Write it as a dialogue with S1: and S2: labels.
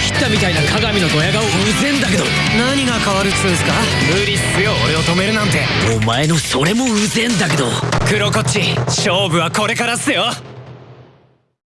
S1: 切ったみたいな鏡のドヤ顔うぜんだけど。
S2: 何が変わるっつうんすか？
S1: 無理っすよ俺を止めるなんて。お前のそれもうぜんだけど。黒こっち勝負はこれからっすよ。